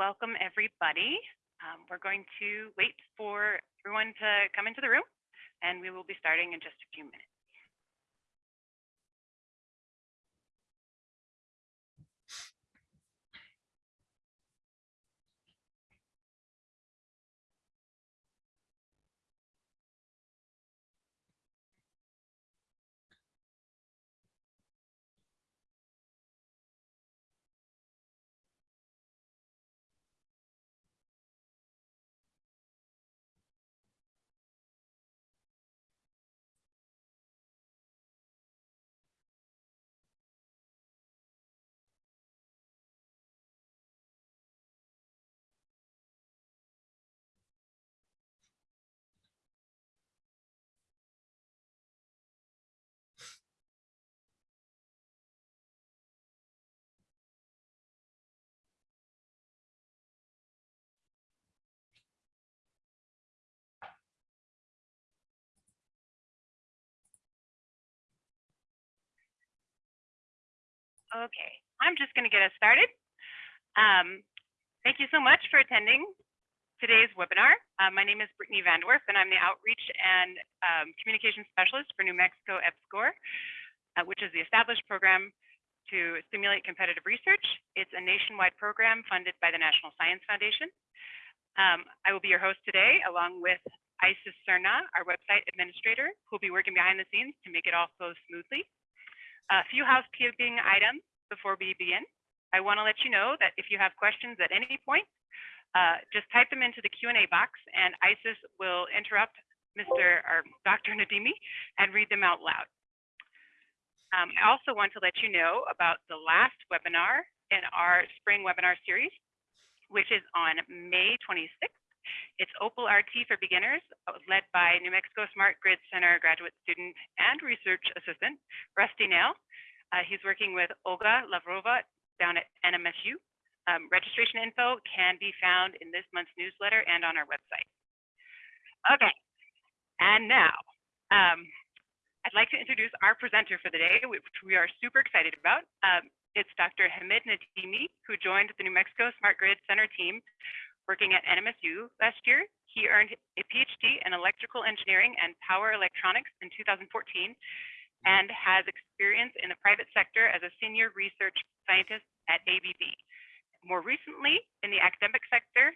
welcome everybody. Um, we're going to wait for everyone to come into the room and we will be starting in just a few minutes. Okay, I'm just going to get us started. Um, thank you so much for attending today's webinar. Uh, my name is Brittany Vandorf, and I'm the Outreach and um, Communication Specialist for New Mexico EPSCoR, uh, which is the established program to stimulate competitive research. It's a nationwide program funded by the National Science Foundation. Um, I will be your host today, along with Isis Cerna, our website administrator, who will be working behind the scenes to make it all flow smoothly. A few housekeeping items before we begin. I want to let you know that if you have questions at any point, uh, just type them into the Q&A box and Isis will interrupt Mr. or Dr. Nademi and read them out loud. Um, I also want to let you know about the last webinar in our spring webinar series, which is on May 26th. It's Opal RT for beginners, uh, led by New Mexico Smart Grid Center graduate student and research assistant, Rusty Nail. Uh, he's working with Olga Lavrova down at NMSU. Um, registration info can be found in this month's newsletter and on our website. Okay, and now um, I'd like to introduce our presenter for the day, which we are super excited about. Um, it's Dr. Hamid Nademi, who joined the New Mexico Smart Grid Center team working at NMSU last year. He earned a PhD in electrical engineering and power electronics in 2014 and has experience in the private sector as a senior research scientist at ABB. More recently, in the academic sector,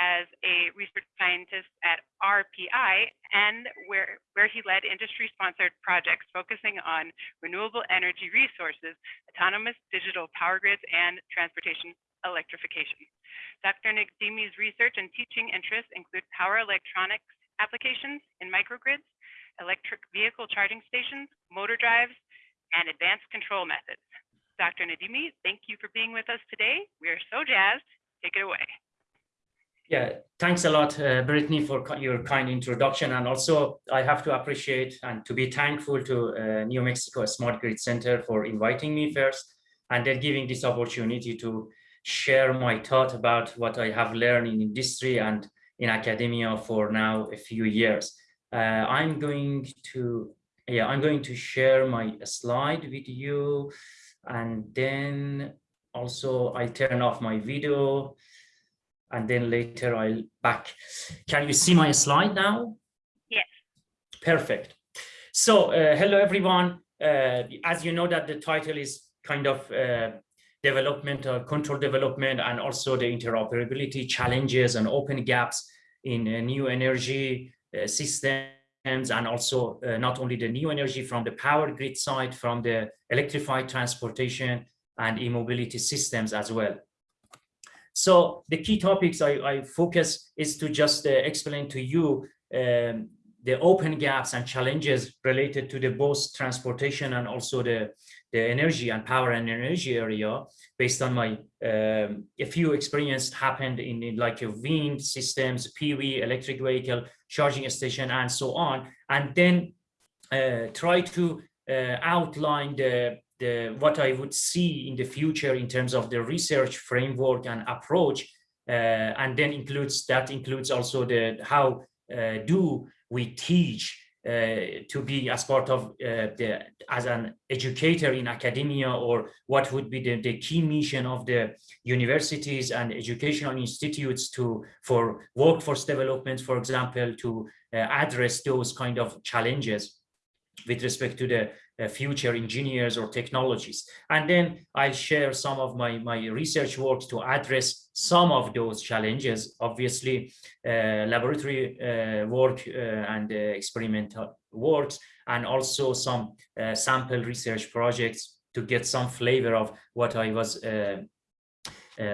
as a research scientist at RPI and where, where he led industry-sponsored projects focusing on renewable energy resources, autonomous digital power grids, and transportation electrification. Dr. Nademi's research and teaching interests include power electronics applications in microgrids, electric vehicle charging stations, motor drives, and advanced control methods. Dr. Nademi, thank you for being with us today. We are so jazzed. Take it away. Yeah, thanks a lot, uh, Brittany, for your kind introduction. And also, I have to appreciate and to be thankful to uh, New Mexico Smart Grid Center for inviting me first, and then giving this opportunity to share my thought about what I have learned in industry and in academia for now a few years. Uh, I'm going to, yeah, I'm going to share my slide with you and then also I turn off my video and then later I'll back. Can you see my slide now? Yes. Perfect. So uh, hello everyone. Uh, as you know that the title is kind of uh, development, uh, control development, and also the interoperability challenges and open gaps in uh, new energy uh, systems, and also uh, not only the new energy from the power grid side, from the electrified transportation and e-mobility systems as well. So the key topics I, I focus is to just uh, explain to you um, the open gaps and challenges related to the both transportation and also the the energy and power and energy area based on my um, a few experience happened in, in like a wind systems, PV, electric vehicle, charging station, and so on, and then uh, try to uh, outline the the what I would see in the future in terms of the research framework and approach, uh, and then includes that includes also the how uh, do we teach to be as part of uh, the as an educator in academia or what would be the, the key mission of the universities and educational institutes to for workforce development for example to uh, address those kind of challenges with respect to the uh, future engineers or technologies. And then I'll share some of my, my research work to address some of those challenges. Obviously, uh, laboratory uh, work uh, and uh, experimental works, and also some uh, sample research projects to get some flavor of what I was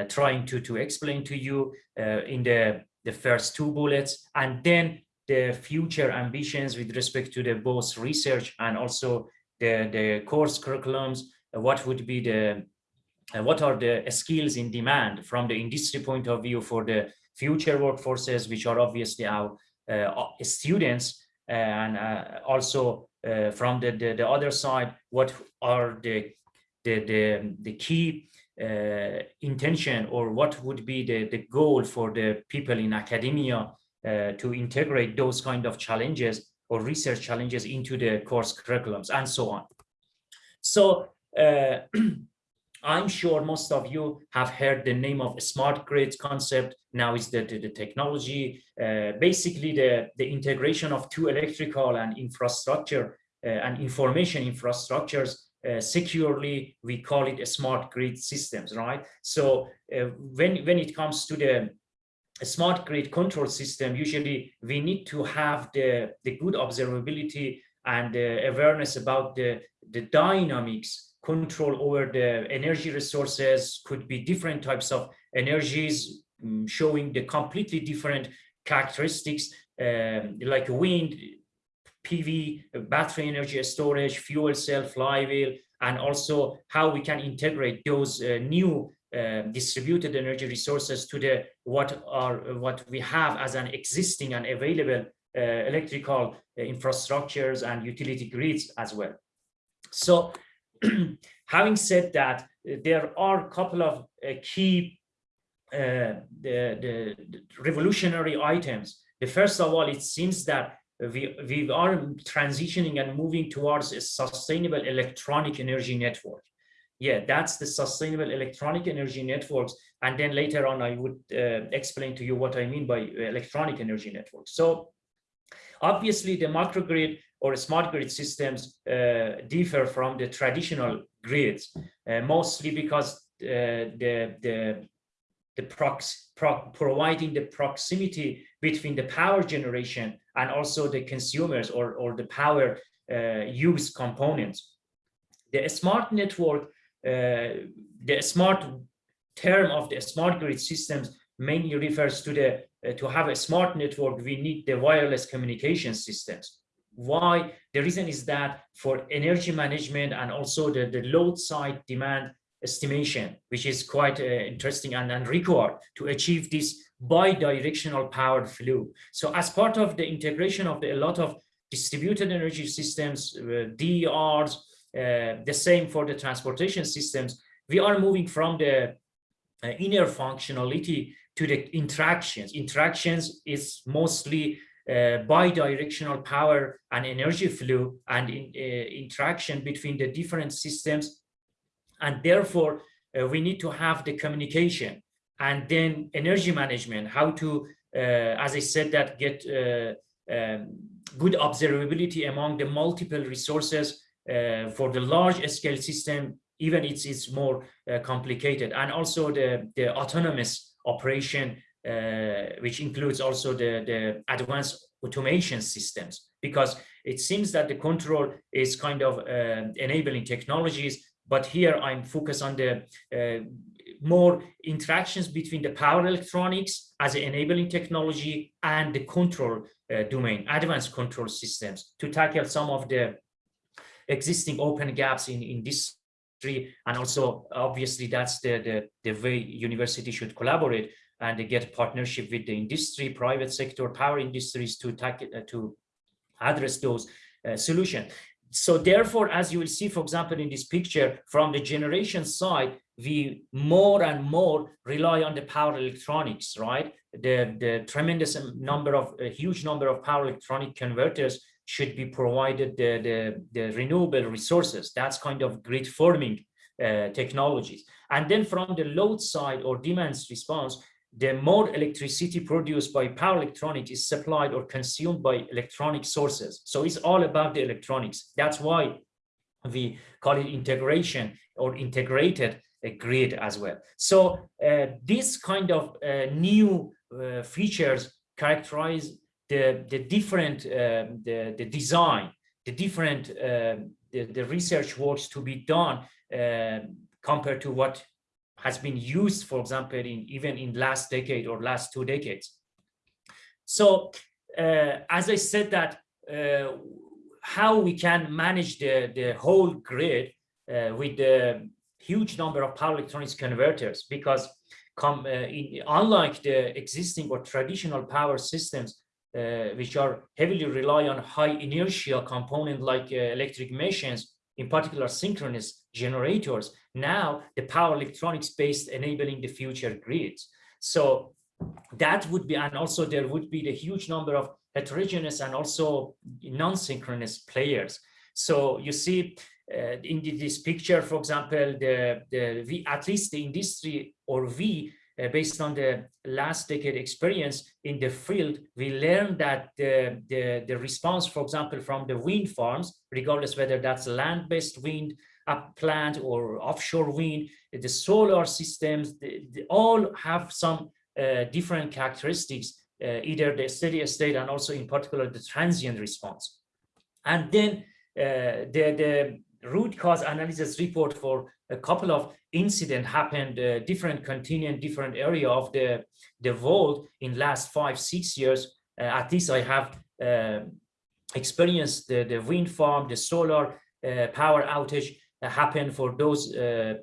trying to, to explain to you in the, the first two bullets. And then the future ambitions with respect to the both research and also the, the course curriculums, uh, what would be the, uh, what are the skills in demand from the industry point of view for the future workforces, which are obviously our uh, students, and also from the, the, the other side, what are the, the, the, the key uh, intention or what would be the, the goal for the people in academia uh, to integrate those kind of challenges or research challenges into the course curriculums and so on. So uh, I'm sure most of you have heard the name of smart grid concept. Now is the, the, the technology, uh, basically the, the integration of two electrical and infrastructure uh, and information infrastructures uh, securely, we call it a smart grid systems, right? So uh, when, when it comes to the smart grid control system, usually we need to have the, the good observability and uh, awareness about the, the dynamics control over the energy resources could be different types of energies um, showing the completely different characteristics um, like wind, PV, battery energy storage, fuel cell, flywheel, and also how we can integrate those uh, new uh, distributed energy resources to the what are what we have as an existing and available uh, electrical uh, infrastructures and utility grids as well. So having said that, there are a couple of uh, key uh, the, the, revolutionary items. The first of all, it seems that we, we are transitioning and moving towards a sustainable electronic energy network yeah, that's the sustainable electronic energy networks. And then later on, I would uh, explain to you what I mean by electronic energy networks. So obviously the microgrid or smart grid systems uh, differ from the traditional grids, uh, mostly because uh, the, the, the prox, pro providing the proximity between the power generation and also the consumers or, or the power use components. The smart network the smart term of the smart grid systems mainly refers to the uh, to have a smart network we need the wireless communication systems why the reason is that for energy management and also the, the load side demand estimation which is quite uh, interesting and, and required to achieve this bi-directional power flow so as part of the integration of the, a lot of distributed energy systems uh, DERs uh, the same for the transportation systems. We are moving from the uh, inner functionality to the interactions. Interactions is mostly bi-directional power and energy flow and in, uh, interaction between the different systems. And therefore, uh, we need to have the communication and then energy management, how to, uh, as I said, that get um, good observability among the multiple resources uh, for the large scale system, even it's, it's more uh, complicated. And also the, the autonomous operation, uh, which includes also the, the advanced automation systems, because it seems that the control is kind of enabling technologies, but here I'm focused on the uh, more interactions between the power electronics as an enabling technology and the control uh, domain, advanced control systems to tackle some of the existing open gaps in, in this industry. And also, obviously, that's the, the, the way university should collaborate and get partnership with the industry, private sector, power industries to tackle, uh, to address those uh, solutions. So therefore, as you will see, for example, in this picture, from the generation side, we more and more rely on the power electronics, right? The, the tremendous number of, a huge number of power electronic converters should be provided the, the, the renewable resources. That's kind of grid forming uh, technologies. And then from the load side or demand response, the more electricity produced by power electronics is supplied or consumed by electronic sources. So it's all about the electronics. That's why we call it integration or integrated uh, grid as well. So uh, this kind of uh, new uh, features characterize the, the different, um, the, the design, the different, uh, the, the research works to be done uh, compared to what has been used, for example, in even in last decade or last two decades. So uh, as I said that uh, how we can manage the, the whole grid uh, with the huge number of power electronics converters, because come, uh, in, unlike the existing or traditional power systems, uh, which are heavily rely on high inertia component like uh, electric machines, in particular synchronous generators, now the power electronics based enabling the future grids. So that would be, and also there would be the huge number of heterogeneous and also non-synchronous players. So you see uh, in this picture, for example, the, the V, at least the industry or we, uh, based on the last decade experience in the field, we learned that the, the, the response, for example, from the wind farms, regardless whether that's land-based wind, up plant or offshore wind, the solar systems, they, all have some uh, different characteristics, uh, either the steady state and also in particular the transient response. And then uh, the, the root cause analysis report for a couple of incident happened uh, different continent, different area of the, the world in last five, six years. Uh, at least I have uh, experienced the, the wind farm, the solar power outage happened for those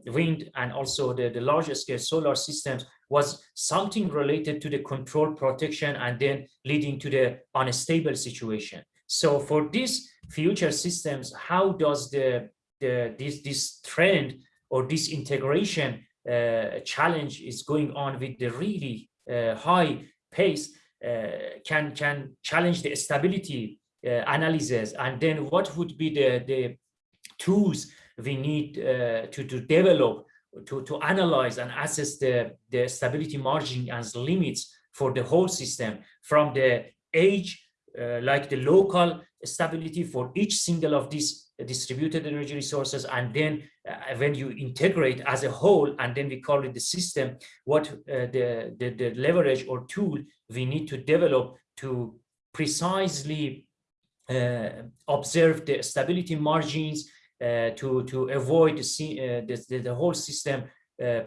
wind and also the, the larger scale solar systems was something related to the control protection and then leading to the unstable situation. So for these future systems, how does the, the this, this trend or this integration uh, challenge is going on with the really uh, high pace uh, can, can challenge the stability uh, analysis? And then what would be the, the tools we need uh, to, to develop to, to analyze and assess the, the stability margin as limits for the whole system from the age, uh, like the local stability for each single of these distributed energy resources. And then uh, when you integrate as a whole, and then we call it the system, what uh, the, the, the leverage or tool we need to develop to precisely uh, observe the stability margins, uh, to to avoid the, the, the whole system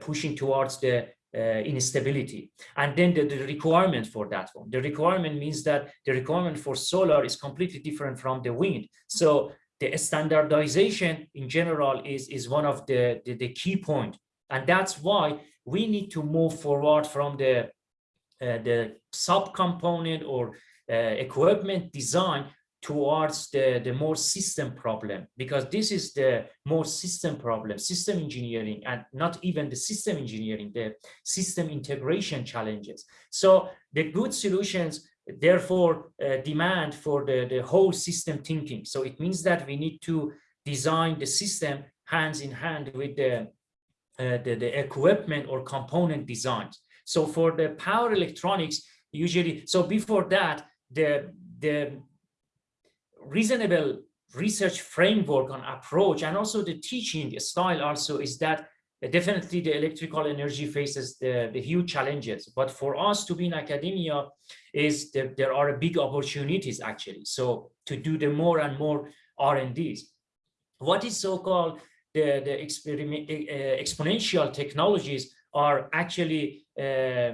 pushing towards the uh, instability. And then the, the, requirement for that one. The requirement means that the requirement for solar is completely different from the wind. So the standardization in general is, is one of the, the, the key point. And that's why we need to move forward from the, uh, the subcomponent or uh, equipment design towards the, the more system problem, because this is the more system problem, system engineering, and not even the system engineering, the system integration challenges. So the good solutions, therefore, uh, demand for the, the whole system thinking. So it means that we need to design the system hands in hand with the, uh, the, the equipment or component designs. So for the power electronics, usually, so before that, the, the reasonable research framework on approach and also the teaching style also is that definitely the electrical energy faces the, the huge challenges. But for us to be in academia is that there are big opportunities actually. So to do the more and more r&ds what is so-called the the experiment uh, exponential technologies are actually uh,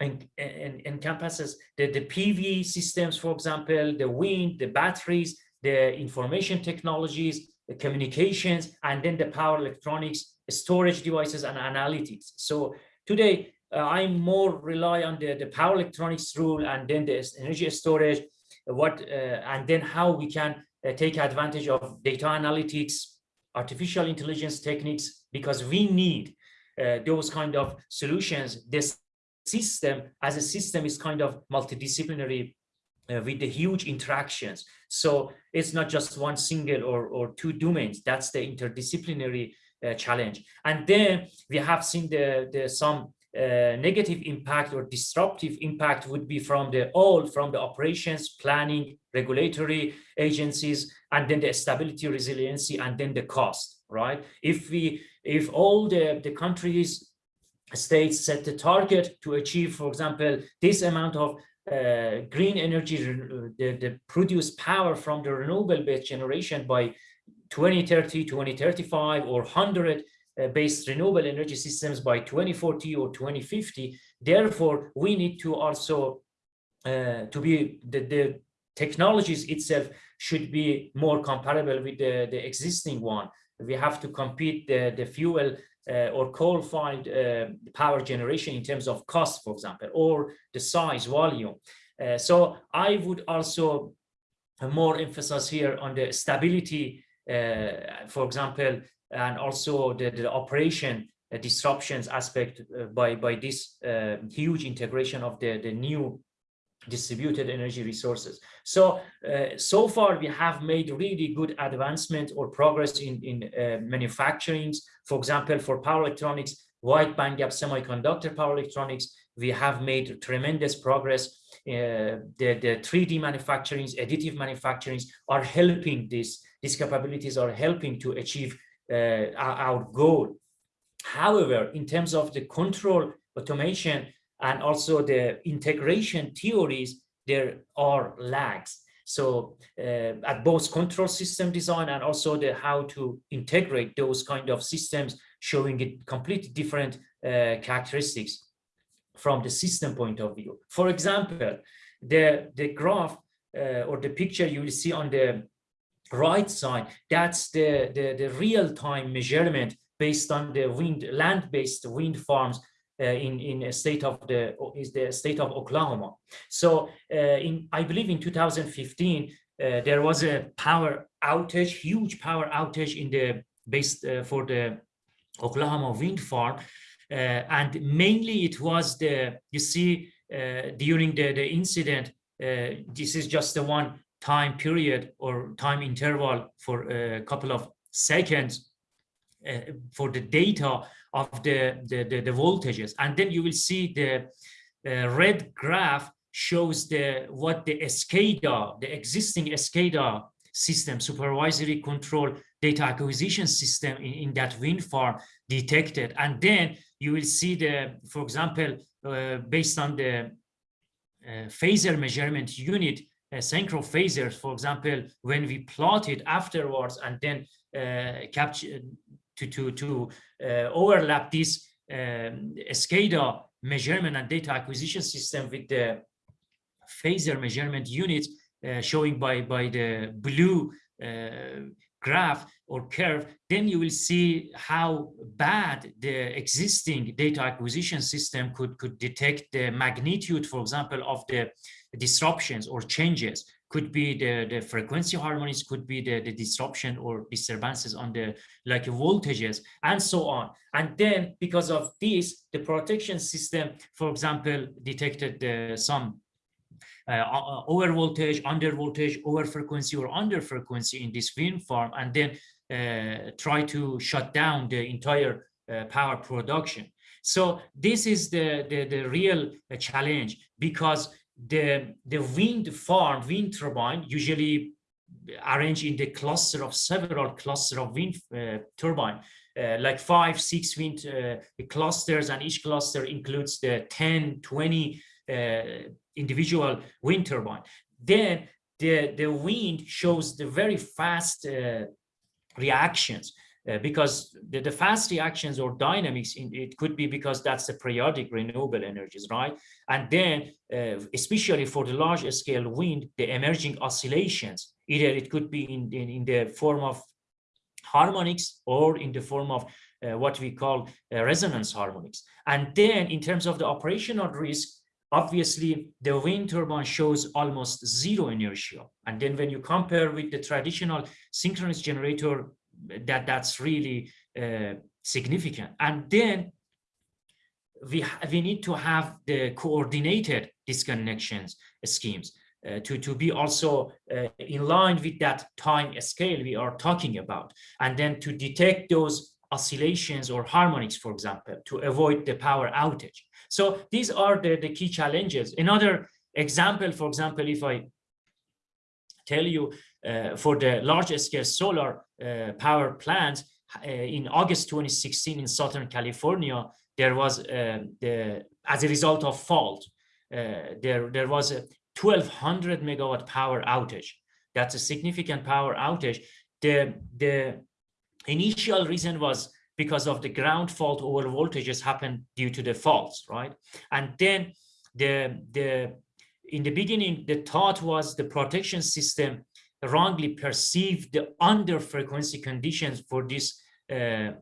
and, and encompasses the, the PV systems, for example, the wind, the batteries, the information technologies, the communications, and then the power electronics, storage devices, and analytics. So today, uh, I'm more rely on the, the power electronics rule and then the energy storage, what uh, and then how we can uh, take advantage of data analytics, artificial intelligence techniques, because we need uh, those kind of solutions. This system as a system is kind of multidisciplinary uh, with the huge interactions. So it's not just one single or, or two domains. That's the interdisciplinary uh, challenge. And then we have seen the, the some uh, negative impact or disruptive impact would be from the all from the operations, planning, regulatory agencies, and then the stability, resiliency, and then the cost, right? If we if all the, the countries states set the target to achieve, for example, this amount of uh, green energy, the, the produced power from the renewable based generation by 2030, 2035, or 100 uh, based renewable energy systems by 2040 or 2050. Therefore, we need to also uh, to be the, the technologies itself should be more comparable with the, the existing one. We have to compete the, the fuel uh, or coal-fired uh, power generation in terms of cost, for example, or the size, volume. Uh, so I would also more emphasize here on the stability, uh, for example, and also the, the operation uh, disruptions aspect uh, by, by this huge integration of the, the new distributed energy resources. So, uh, so far we have made really good advancement or progress in, in uh, manufacturing. For example, for power electronics, wide bandgap semiconductor power electronics, we have made tremendous progress. Uh, the, the 3D manufacturings, additive manufacturings are helping this. These capabilities are helping to achieve uh, our, our goal. However, in terms of the control automation, and also the integration theories, there are lags. So uh, at both control system design and also the how to integrate those kind of systems showing it completely different uh, characteristics from the system point of view. For example, the, the graph uh, or the picture you will see on the right side, that's the, the, the real-time measurement based on the wind land-based wind farms Uh, in in a state of the is the state of Oklahoma. So uh, in I believe in 2015 uh, there was a power outage, huge power outage in the base uh, for the Oklahoma wind farm, uh, and mainly it was the you see during the the incident. this is just the one time period or time interval for a couple of seconds uh, for the data of the, the, the, the, voltages. And then you will see the uh, red graph shows the what the SCADA, the existing SCADA system, supervisory control data acquisition system in, in that wind farm detected. And then you will see the, for example, uh, based on the uh, phasor measurement unit, uh, synchro phasors, for example, when we plot it afterwards and then uh, capture to to to uh, overlap this um, SCADA measurement and data acquisition system with the phasor measurement unit uh, showing by by the blue uh, graph or curve, then you will see how bad the existing data acquisition system could, could detect the magnitude, for example, of the disruptions or changes could be the, the frequency harmonics, could be the, the disruption or disturbances on the like voltages and so on. And then because of this, the protection system, for example, detected uh, some uh, over voltage, under voltage, over frequency or under frequency in this wind farm, and then uh, try to shut down the entire uh, power production. So this is the, the, the real uh, challenge because the, the wind farm, wind turbine, usually arranged in the cluster of several cluster of wind uh, turbine, uh, like five, six wind uh, clusters, and each cluster includes the 10, 20 uh, individual wind turbine. Then the, the wind shows the very fast uh, reactions uh, because the, the, fast reactions or dynamics, in, it could be because that's the periodic renewable energies, right? And then, uh, especially for the large scale wind, the emerging oscillations, either it could be in, in, in the form of harmonics or in the form of uh, what we call uh, resonance harmonics. And then in terms of the operational risk, obviously the wind turbine shows almost zero inertia. And then when you compare with the traditional synchronous generator that that's really uh, significant. And then we, we need to have the coordinated disconnections schemes. uh, to, to be also uh, in line with that time scale we are talking about, and then to detect those oscillations or harmonics, for example, to avoid the power outage. So these are the, the key challenges. Another example, for example, if I tell you for the large scale solar uh, power plant uh, in August 2016 in Southern California, there was uh, the as a result of fault, uh, there there was a 1200 megawatt power outage. That's a significant power outage. The the initial reason was because of the ground fault over voltages happened due to the faults, right? And then the the in the beginning, the thought was the protection system wrongly perceived the under frequency conditions for these uh,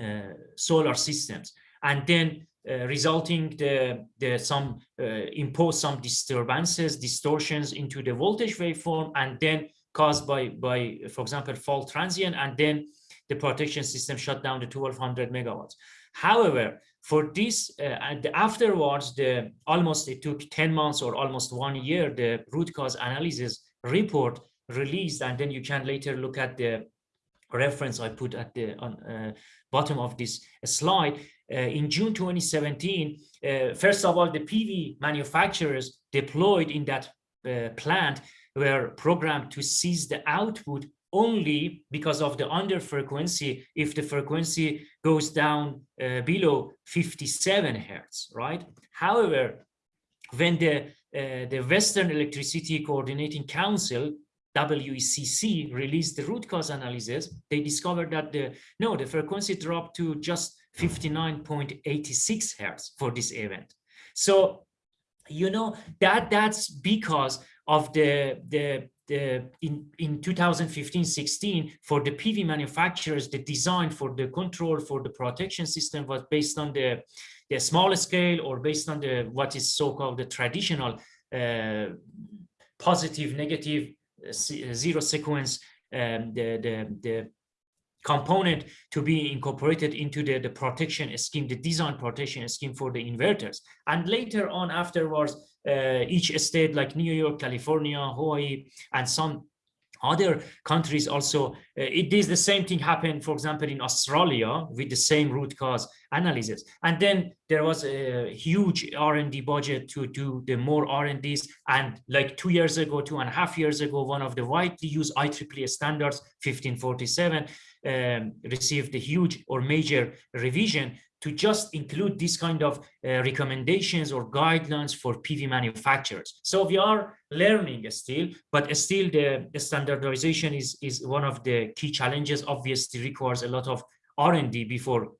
uh, solar systems, and then uh, resulting the the some uh, impose some disturbances, distortions into the voltage waveform, and then caused by by for example fault transient, and then the protection system shut down the 1200 megawatts. However, for this uh, and afterwards, the almost it took 10 months or almost one year, the root cause analysis report released, and then you can later look at the reference I put at the on, uh, bottom of this slide. Uh, in June 2017, uh, first of all, the PV manufacturers deployed in that uh, plant were programmed to seize the output only because of the under frequency if the frequency goes down uh, below 57 hertz right however when the uh, the western electricity coordinating council WECC released the root cause analysis. They discovered that the no the frequency dropped to just 59.86 hertz for this event. So you know that that's because of the the the, in, in 2015-16 for the PV manufacturers, the design for the control for the protection system was based on the, the small scale or based on the what is so-called the traditional uh, positive, negative, zero sequence, um, the, the, the component to be incorporated into the, the protection scheme, the design protection scheme for the inverters. And later on afterwards, uh, each state like New York, California, Hawaii, and some other countries also, uh, it is the same thing happened, for example, in Australia with the same root cause analysis. And then there was a huge R&D budget to do the more R&Ds. And like two years ago, two and a half years ago, one of the widely used IEEE standards, 1547, um, received a huge or major revision to just include this kind of uh, recommendations or guidelines for PV manufacturers. So we are learning still, but still the, the standardization is, is one of the key challenges, obviously requires a lot of R&D before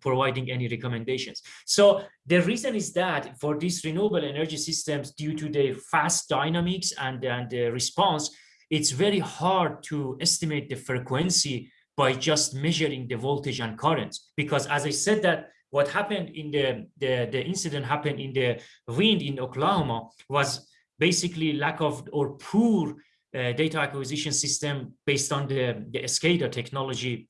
providing any recommendations. So the reason is that for these renewable energy systems, due to the fast dynamics and, and the response, it's very hard to estimate the frequency by just measuring the voltage and currents. Because as I said that what happened in the, the, the incident happened in the wind in Oklahoma was basically lack of or poor uh, data acquisition system based on the, the SCADA technology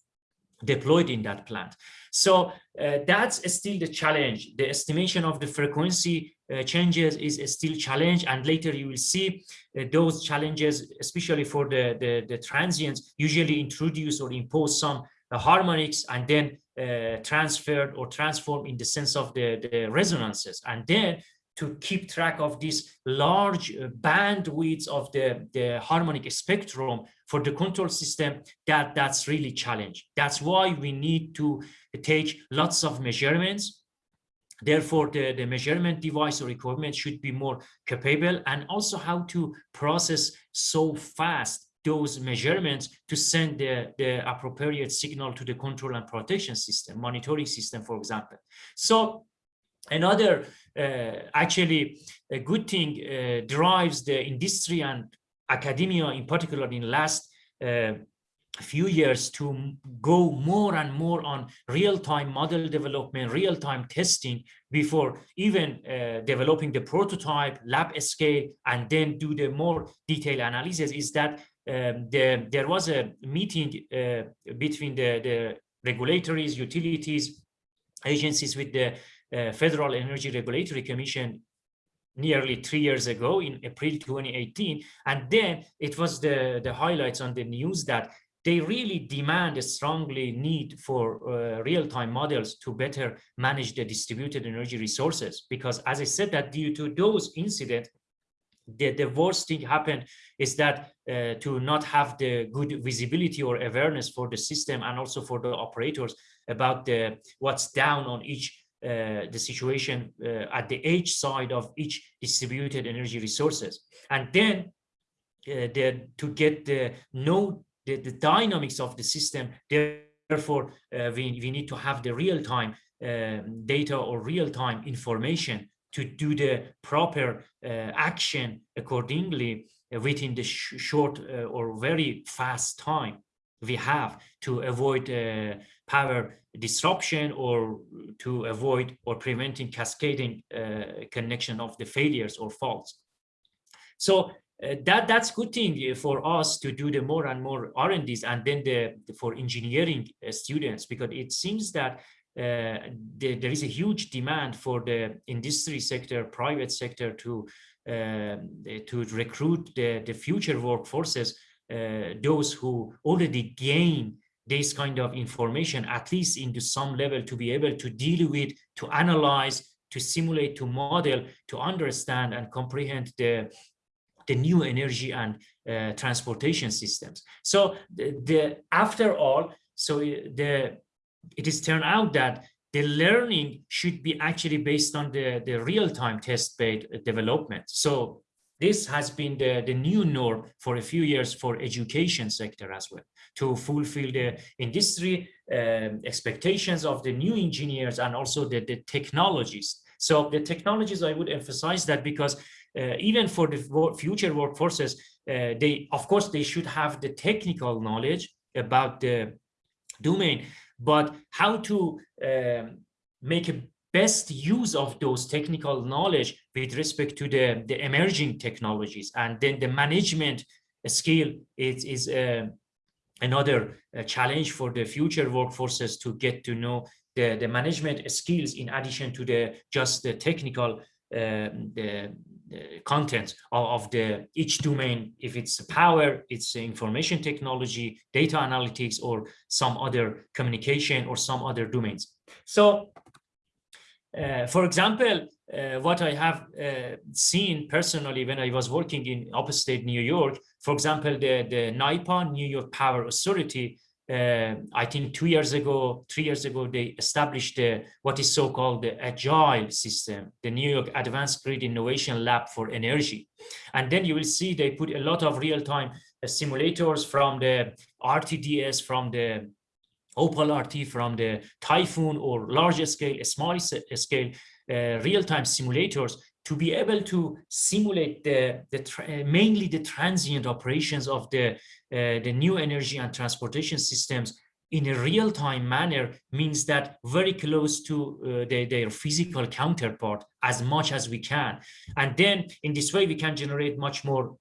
deployed in that plant. So uh, that's still the challenge. The estimation of the frequency uh, changes is still challenge and later you will see uh, those challenges especially for the, the, the transients usually introduce or impose some uh, harmonics and then uh, transferred or transform in the sense of the, the resonances and then to keep track of this large uh, bandwidth of the, the harmonic spectrum for the control system that that's really challenge that's why we need to take lots of measurements Therefore, the, the measurement device or equipment should be more capable and also how to process so fast those measurements to send the, the appropriate signal to the control and protection system, monitoring system, for example. So another uh, actually a good thing uh, drives the industry and academia in particular in last uh, few years to go more and more on real-time model development, real-time testing before even uh, developing the prototype, lab scale, and then do the more detailed analysis is that um, the, there was a meeting uh, between the, the regulatories, utilities, agencies with the uh, Federal Energy Regulatory Commission nearly three years ago in April 2018. And then it was the, the highlights on the news that they really demand a strongly need for uh, real-time models to better manage the distributed energy resources. Because as I said that due to those incidents, the, the worst thing happened is that uh, to not have the good visibility or awareness for the system and also for the operators about the what's down on each uh, the situation uh, at the edge side of each distributed energy resources. And then uh, the, to get the know the, the dynamics of the system therefore uh, we, we need to have the real-time um, data or real-time information to do the proper action accordingly within the sh short or very fast time we have to avoid uh, power disruption or to avoid or preventing cascading uh, connection of the failures or faults. So uh, that that's good thing for us to do the more and more R&Ds and then the, the for engineering students because it seems that uh, the, there is a huge demand for the industry sector, private sector to uh, to recruit the, the future workforces, uh, those who already gain this kind of information, at least into some level to be able to deal with, to analyze, to simulate, to model, to understand and comprehend the, the new energy and uh, transportation systems. So the, the after all, so the it is turned out that the learning should be actually based on the, the real-time test-based development. So this has been the, the new norm for a few years for education sector as well, to fulfill the industry um, expectations of the new engineers and also the, the technologies. So the technologies, I would emphasize that because uh, even for the future workforces, uh, they, of course, they should have the technical knowledge about the domain, but how to um, make a best use of those technical knowledge with respect to the, the emerging technologies. And then the management skill is, is uh, another uh, challenge for the future workforces to get to know the, the management skills in addition to the just the technical uh, the, the content of, of, the each domain. If it's power it's information technology data analytics or some other communication or some other domains. So for example uh, what i have uh, seen personally when i was working in upstate new york for example the the NYPA new york power authority uh, I think two years ago, three years ago, they established what is so-called the agile system, the New York Advanced Grid Innovation Lab for Energy. And then you will see they put a lot of real-time uh, simulators from the RTDS, from the Opal RT, from the Typhoon or larger scale, small scale, uh, real-time simulators to be able to simulate the, the mainly the transient operations of the, uh, the new energy and transportation systems in a real-time manner means that very close to uh, the, their physical counterpart as much as we can. And then in this way, we can generate much more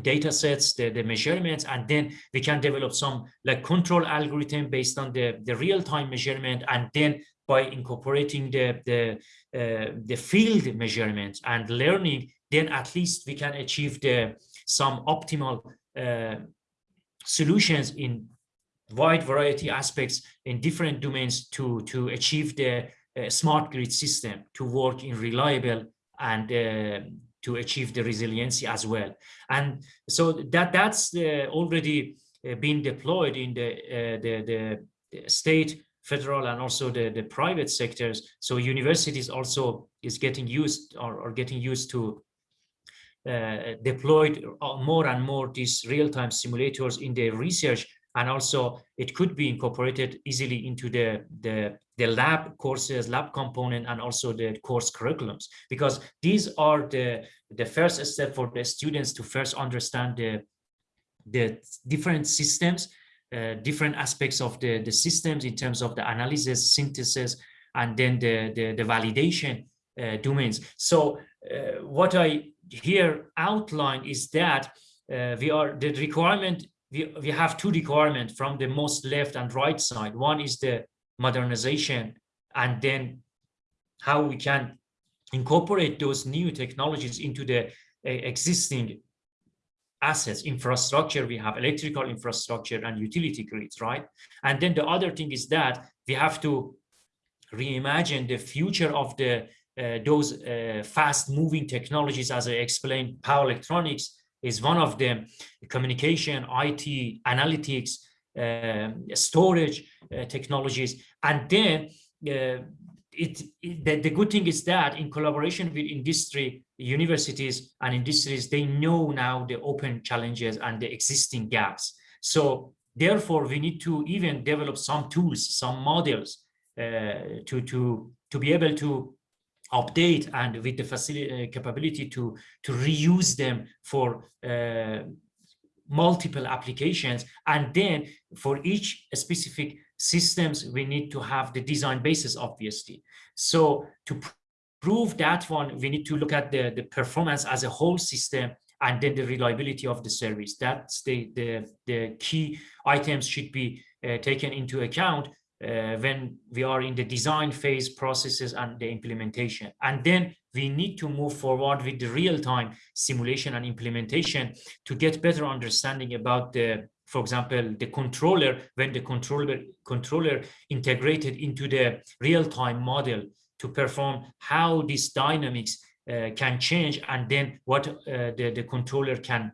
data sets, the, the measurements, and then we can develop some like control algorithm based on the, the real-time measurement and then by incorporating the, the, uh, the field measurements and learning, then at least we can achieve the, some optimal uh, solutions in wide variety aspects in different domains to, to achieve the uh, smart grid system to work in reliable and uh, to achieve the resiliency as well. And so that that's uh, already uh, been deployed in the, the, the state federal and also the, the private sectors. So universities also is getting used or, or getting used to uh, deployed more and more these real-time simulators in their research and also it could be incorporated easily into the, the, the lab courses, lab component, and also the course curriculums, because these are the, the first step for the students to first understand the, the different systems uh, different aspects of the, the systems in terms of the analysis, synthesis, and then the, the, the validation uh, domains. So uh, what I here outline is that uh, we are the requirement, we, we have two requirements from the most left and right side. One is the modernization and then how we can incorporate those new technologies into the uh, existing assets, infrastructure, we have electrical infrastructure and utility grids, right? And then the other thing is that we have to reimagine the future of the uh, those uh, fast moving technologies as I explained power electronics is one of them. Communication IT analytics um, storage uh, technologies. And then uh, it, it the, the, good thing is that in collaboration with industry universities and industries they know now the open challenges and the existing gaps. So therefore we need to even develop some tools some models uh, to to to be able to update and with the facility uh, capability to to reuse them for uh, multiple applications. And then for each specific systems we need to have the design basis obviously. So to prove that one we need to look at the the performance as a whole system and then the reliability of the service. That's the the the key items should be uh, taken into account uh, when we are in the design phase processes and the implementation. And then we need to move forward with the real-time simulation and implementation to get better understanding about the, for example, the controller, when the controller, controller integrated into the real-time model to perform how these dynamics uh, can change and then what uh, the, the controller can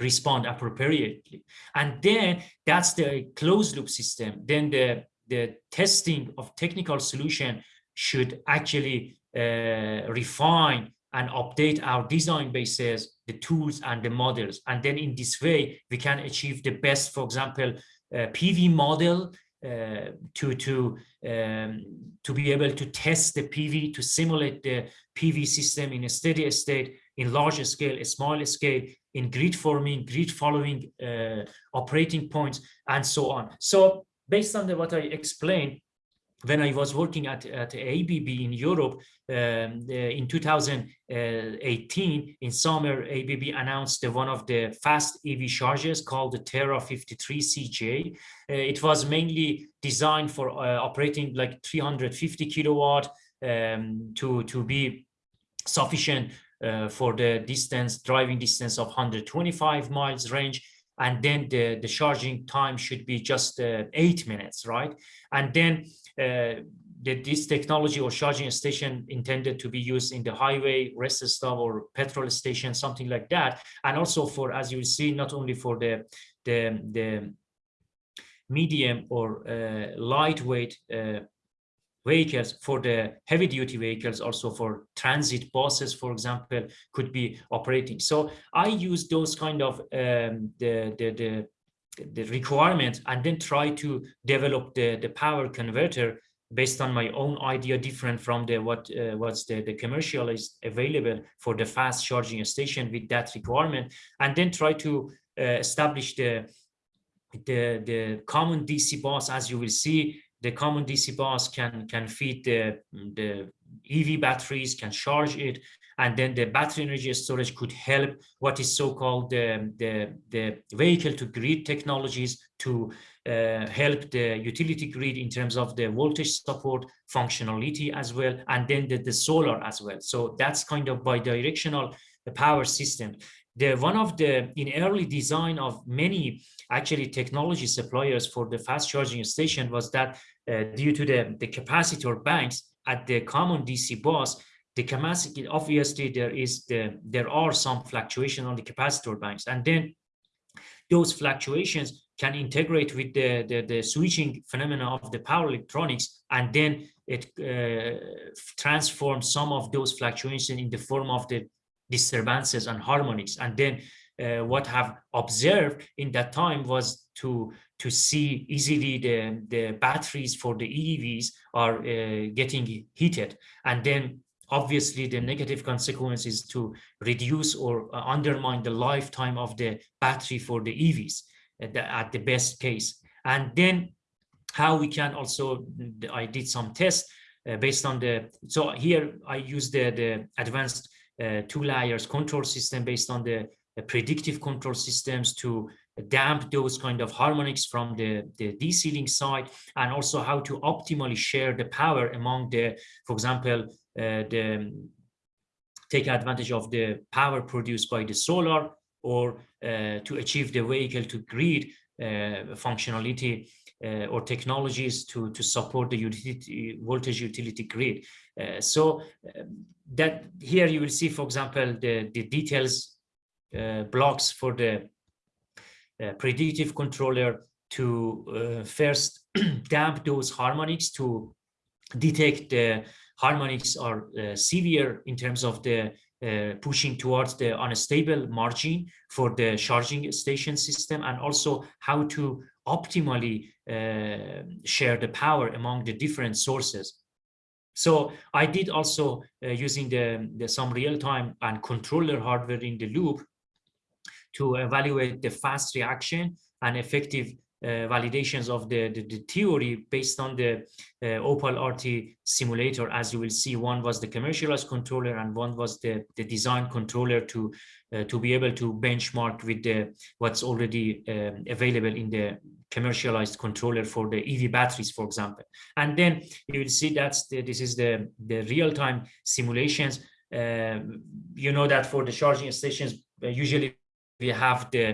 respond appropriately. And then that's the closed loop system. Then the the testing of technical solution should actually uh, refine and update our design bases, the tools and the models. And then in this way, we can achieve the best, for example, uh, PV model uh, to, to, um, to be able to test the PV, to simulate the PV system in a steady state, in larger scale, a smaller scale, in grid forming, grid following uh, operating points, and so on. So based on the, what I explained, when I was working at, at ABB in Europe um, in 2018, in summer, ABB announced one of the fast EV chargers called the Terra 53 CJ. Uh, it was mainly designed for uh, operating like 350 kilowatt um, to, to be sufficient uh, for the distance, driving distance of 125 miles range and then the, the charging time should be just uh, eight minutes, right? And then uh, the, this technology or charging station intended to be used in the highway, rest stop or petrol station, something like that. And also for, as you see, not only for the, the, the medium or uh, lightweight uh, vehicles for the heavy duty vehicles also for transit buses for example could be operating. So i use those kind of um, the, the the the requirements and then try to develop the the power converter based on my own idea different from the what uh, what's the the commercial is available for the fast charging station with that requirement and then try to uh, establish the the the common dc bus as you will see the common DC bus can can feed the the EV batteries, can charge it, and then the battery energy storage could help what is so-called the, the, the vehicle to grid technologies to uh, help the utility grid in terms of the voltage support functionality as well, and then the, the solar as well. So that's kind of bi-directional power system the one of the in early design of many actually technology suppliers for the fast charging station was that uh, due to the the capacitor banks at the common dc bus the capacity obviously there is the there are some fluctuation on the capacitor banks. And then those fluctuations can integrate with the, the, the switching phenomena of the power electronics and then it uh, transforms some of those fluctuations in the form of the disturbances and harmonics. And then uh, what have observed in that time was to to see easily the the batteries for the EVs are uh, getting heated, and then obviously the negative consequence is to reduce or uh, undermine the lifetime of the battery for the EVs at the, at the best case. And then how we can also I did some tests uh, based on the so here I use the the advanced two layers control system based on the, predictive control systems to damp those kind of harmonics from the, the link side and also how to optimally share the power among the, for example, uh, the, take advantage of the power produced by the solar or uh, to achieve the vehicle to grid uh, functionality uh, or technologies to, to support the utility voltage utility grid. Uh, so um, that here you will see, for example, the, the details uh, blocks for the uh, predictive controller to first damp those harmonics to detect the harmonics are severe in terms of the uh, pushing towards the unstable margin for the charging station system and also how to optimally uh, share the power among the different sources. So I did also uh, using the, the some real-time and controller hardware in the loop to evaluate the fast reaction and effective validations of the, the, the, theory based on the uh, Opal RT simulator. As you will see, one was the commercialized controller and one was the, the design controller to uh, to be able to benchmark with the what's already um, available in the commercialized controller for the EV batteries, for example. And then you will see that's the, this is the, the real-time simulations. Uh, you know that for the charging stations, uh, usually we have the uh,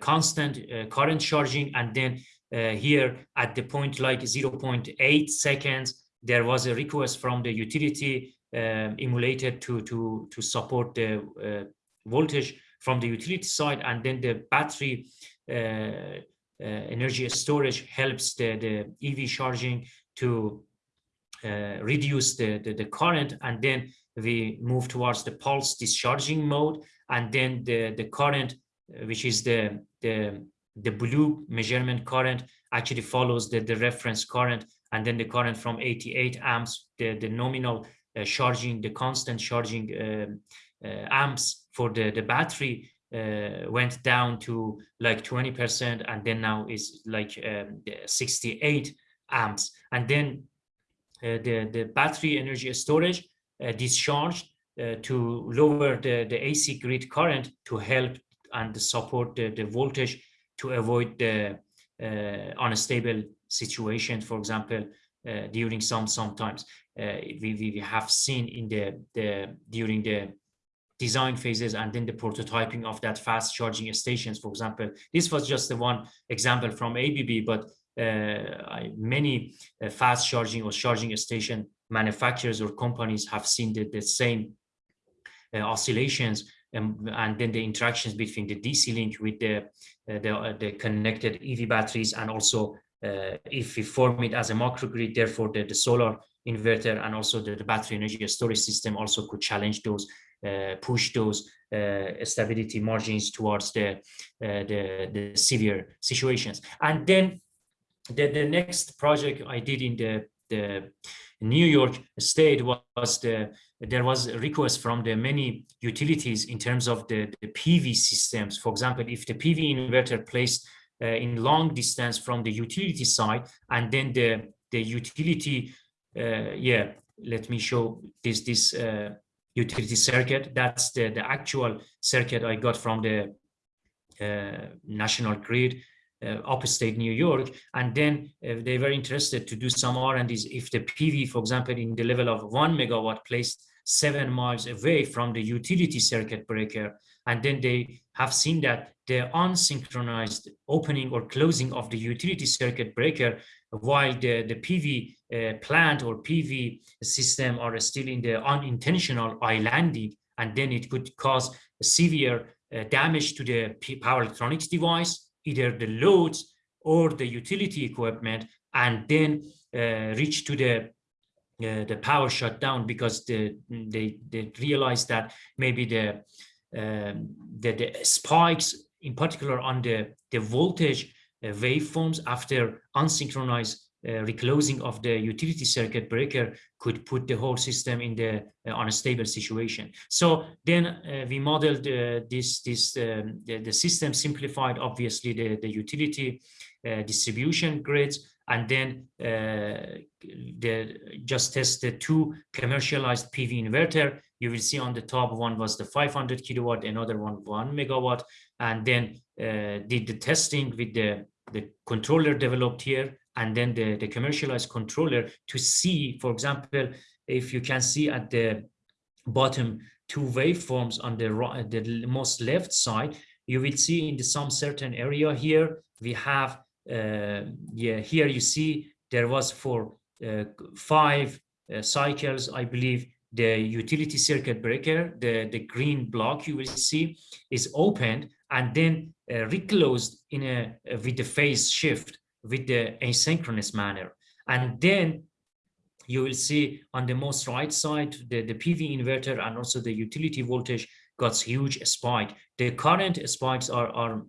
constant uh, current charging and then uh, here at the point like 0.8 seconds there was a request from the utility um, emulated to to to support the voltage from the utility side and then the battery uh, uh, energy storage helps the, the EV charging to uh, reduce the, the, the, current and then we move towards the pulse discharging mode and then the, the current which is the, the, the blue measurement current actually follows the, the reference current and then the current from 88 amps, the, the nominal uh, charging, the constant charging uh, uh, amps for the, the battery uh, went down to like 20% and then now is like um, 68 amps. And then uh, the, the battery energy storage uh, discharged to lower the, the AC grid current to help and support the, the voltage to avoid the uh, unstable situation, for example, uh, during some sometimes uh, we, we have seen in the, the during the design phases and then the prototyping of that fast charging stations, for example. This was just the one example from ABB, but uh, many uh, fast charging or charging station manufacturers or companies have seen the, the same uh, oscillations um, and then the interactions between the DC link with the uh, the, uh, the, connected EV batteries and also uh, if we form it as a microgrid, therefore the, the solar inverter and also the, the, battery energy storage system also could challenge those, uh, push those uh, stability margins towards the, uh, the, the severe situations. And then the, the next project I did in the, the New York State was the there was a request from the many utilities in terms of the, the PV systems. For example, if the PV inverter placed uh, in long distance from the utility side, and then the the utility, uh, yeah, let me show this this uh, utility circuit. That's the the actual circuit I got from the uh, national grid. Uh, upstate New York, and then uh, they were interested to do some R&Ds if the PV, for example, in the level of one megawatt placed seven miles away from the utility circuit breaker. And then they have seen that the unsynchronized opening or closing of the utility circuit breaker while the, the PV uh, plant or PV system are still in the unintentional islanding, and then it could cause severe uh, damage to the power electronics device, either the loads or the utility equipment, and then uh, reach to the uh, the power shut down because the, they they realized that maybe the, um, the the spikes in particular on the the voltage uh, waveforms after unsynchronized uh, reclosing of the utility circuit breaker could put the whole system in the uh, unstable situation. So then uh, we modeled uh, this this um, the, the, system simplified obviously the the utility distribution grids and then uh, the just test the two commercialized PV inverter. You will see on the top one was the 500 kilowatt, another one one megawatt, and then uh, did the testing with the the controller developed here, and then the the commercialized controller to see, for example, if you can see at the bottom two waveforms on the right, the most left side, you will see in the, some certain area here, we have, yeah, here you see there was for uh, five uh, cycles, I believe, the utility circuit breaker, the, the green block you will see is opened and then uh, reclosed in a with the phase shift with the asynchronous manner. And then you will see on the most right side, the, the PV inverter and also the utility voltage got huge spike. The current spikes are, are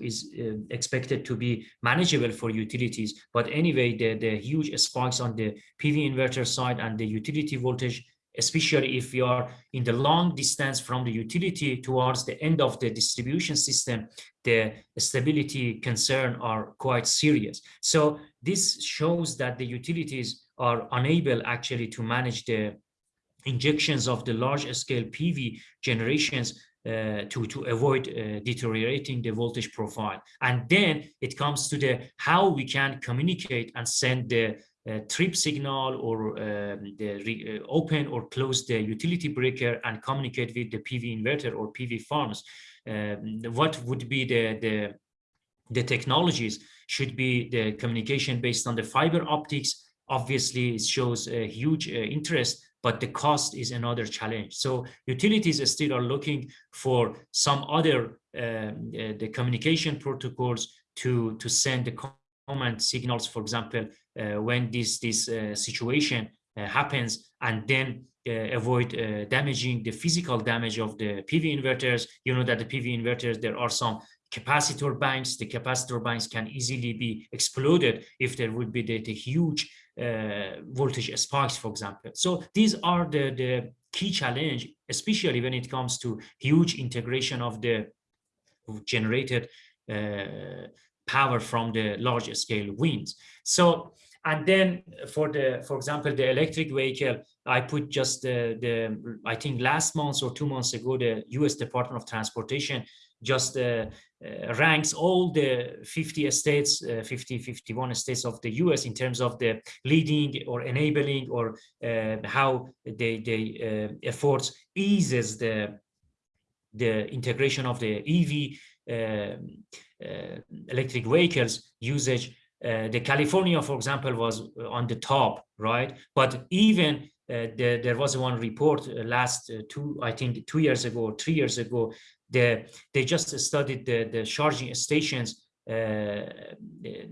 is uh, expected to be manageable for utilities. But anyway, the, the huge spikes on the PV inverter side and the utility voltage especially if we are in the long distance from the utility towards the end of the distribution system, the stability concern are quite serious. So this shows that the utilities are unable actually to manage the injections of the large scale PV generations uh, to, to avoid uh, deteriorating the voltage profile. And then it comes to the how we can communicate and send the uh, trip signal or um, the uh, open or close the utility breaker and communicate with the PV inverter or PV farms. Um, what would be the, the, the technologies should be the communication based on the fiber optics. Obviously, it shows a huge uh, interest, but the cost is another challenge. So utilities still are looking for some other um, uh, the communication protocols to to send the command signals, for example, uh, when this, this uh, situation uh, happens and then avoid damaging the physical damage of the PV inverters. You know that the PV inverters, there are some capacitor banks. The capacitor banks can easily be exploded if there would be the, the huge uh, voltage spikes, for example. So these are the, the key challenge, especially when it comes to huge integration of the generated uh, power from the large scale winds. So, and then for the, for example, the electric vehicle, I put just the, the I think last month or two months ago, the US Department of Transportation just uh, uh, ranks all the 50 states, uh, 50, 51 states of the US in terms of the leading or enabling or uh, how they, they uh, efforts eases the, the integration of the EV um, uh, electric vehicles usage. Uh, the California, for example, was on the top, right? But even uh, the, there was one report last two, I think two years ago, three years ago, the, they just studied the, the charging stations uh,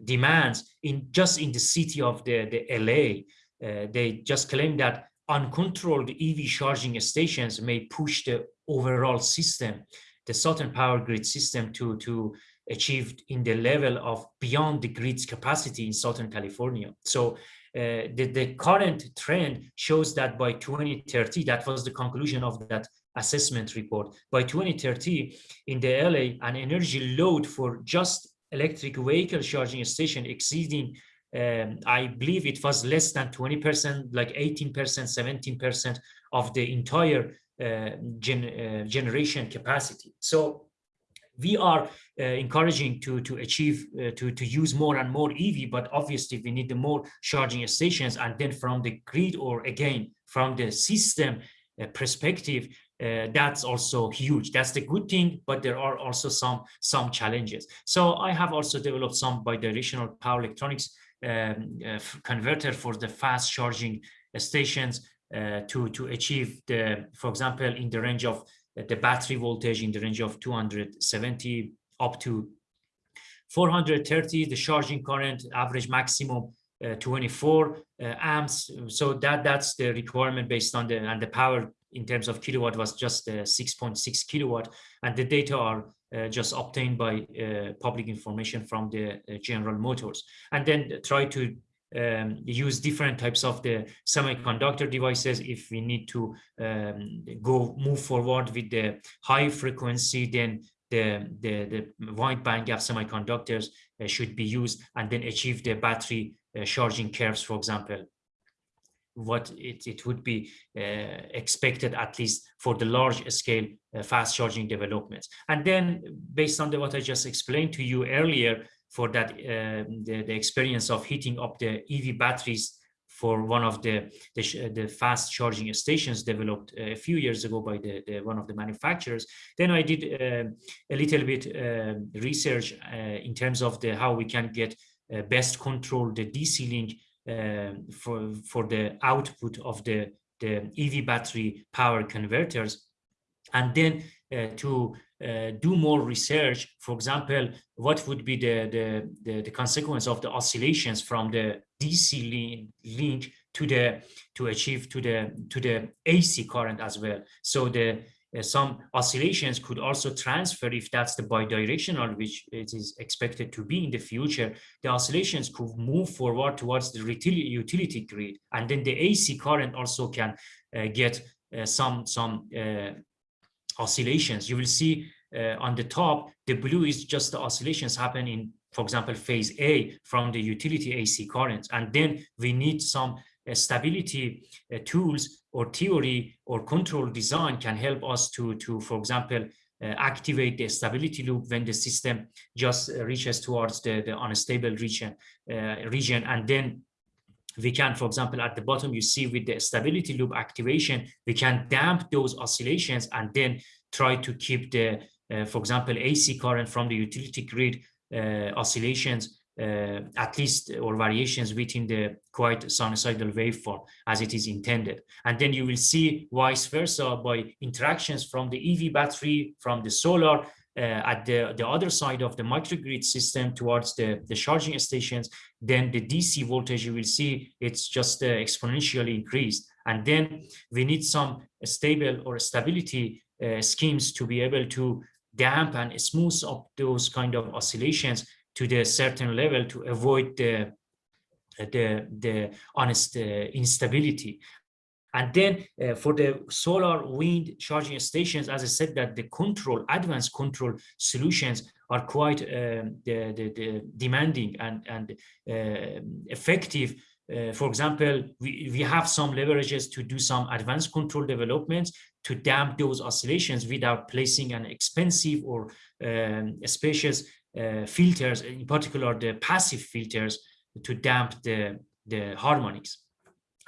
demands in just in the city of the, the LA. Uh, they just claim that uncontrolled EV charging stations may push the overall system the Southern Power Grid system to, to achieve in the level of beyond the grid's capacity in Southern California. So uh, the, the current trend shows that by 2030, that was the conclusion of that assessment report. By 2030, in the LA, an energy load for just electric vehicle charging station exceeding, um, I believe it was less than 20%, like 18%, 17% of the entire uh, gen, uh, generation capacity. So we are uh, encouraging to to achieve uh, to to use more and more EV, but obviously we need the more charging stations, and then from the grid or again from the system uh, perspective, uh, that's also huge. That's the good thing, but there are also some some challenges. So I have also developed some bidirectional power electronics um, converter for the fast charging stations uh, to to achieve the, for example, in the range of uh, the battery voltage in the range of 270 up to 430, the charging current average maximum uh, 24 uh, amps. So that that's the requirement based on the and the power in terms of kilowatt was just 6.6 uh, kilowatt, and the data are uh, just obtained by public information from the General Motors, and then try to um, use different types of the semiconductor devices. If we need to um, go move forward with the high frequency, then the, the, the wide bandgap semiconductors uh, should be used and then achieve the battery uh, charging curves, for example, what it, it would be uh, expected at least for the large scale uh, fast charging developments. And then based on the, what I just explained to you earlier, for that uh, the, the experience of heating up the EV batteries for one of the the, the fast charging stations developed a few years ago by the, the one of the manufacturers. Then I did uh, a little bit uh, research uh, in terms of the how we can get uh, best control the DC link uh, for for the output of the the EV battery power converters, and then uh, to uh, do more research. For example, what would be the, the, the, the consequence of the oscillations from the DC link to the to achieve to the to the AC current as well. So the uh, some oscillations could also transfer if that's the bidirectional, which it is expected to be in the future. The oscillations could move forward towards the utility grid, and then the AC current also can uh, get uh, some some uh, oscillations. You will see uh, on the top, the blue is just the oscillations happen in for example, phase A from the utility AC currents. And then we need some stability uh, tools or theory or control design can help us to, to for example, uh, activate the stability loop when the system just uh, reaches towards the, the unstable region, uh, region. And then we can, for example, at the bottom, you see with the stability loop activation, we can damp those oscillations and then try to keep the, uh, for example, AC current from the utility grid uh, oscillations uh, at least or variations within the quite sinusoidal waveform as it is intended. And then you will see vice versa by interactions from the EV battery, from the solar, uh, at the, the other side of the microgrid system towards the, the charging stations, then the DC voltage, you will see it's just uh, exponentially increased. And then we need some stable or stability uh, schemes to be able to damp and smooth up those kind of oscillations to the certain level to avoid the the the honest uh, instability and then uh, for the solar wind charging stations, as I said, that the control, advanced control solutions are quite um, the, the, the demanding and, and uh, effective. Uh, for example, we, we have some leverages to do some advanced control developments to damp those oscillations without placing an expensive or um, spacious uh, filters, in particular the passive filters, to damp the, the harmonics.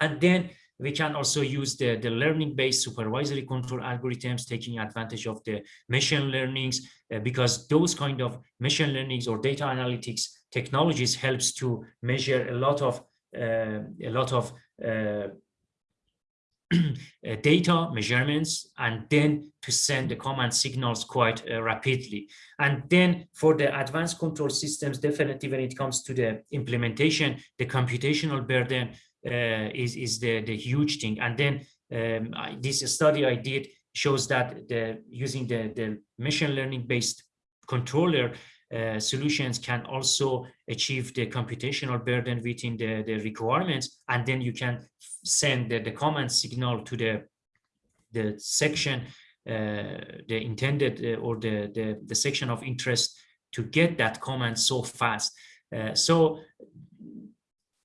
And then we can also use the, the learning-based supervisory control algorithms, taking advantage of the machine learnings, uh, because those kind of machine learnings or data analytics technologies helps to measure a lot of uh, a lot of uh, data measurements and then to send the command signals quite uh, rapidly and then for the advanced control systems definitely when it comes to the implementation the computational burden uh, is is the the huge thing. And then um, I, this study I did shows that the using the the machine learning based controller uh, solutions can also achieve the computational burden within the, the requirements, and then you can send the, the command signal to the the section, uh, the intended uh, or the, the the section of interest to get that command so fast. Uh, so,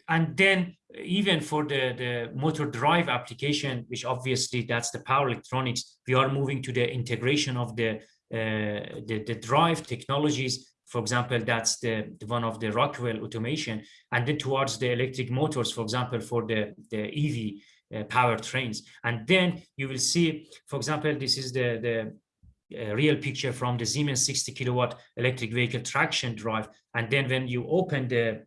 and then even for the, the motor drive application, which obviously that's the power electronics, we are moving to the integration of the, uh, the, the, drive technologies. For example, that's the, the, one of the Rockwell automation, and then towards the electric motors, for example, for the, the EV uh, power trains. And then you will see, for example, this is the, the uh, real picture from the Siemens 60 kilowatt electric vehicle traction drive. And then when you open the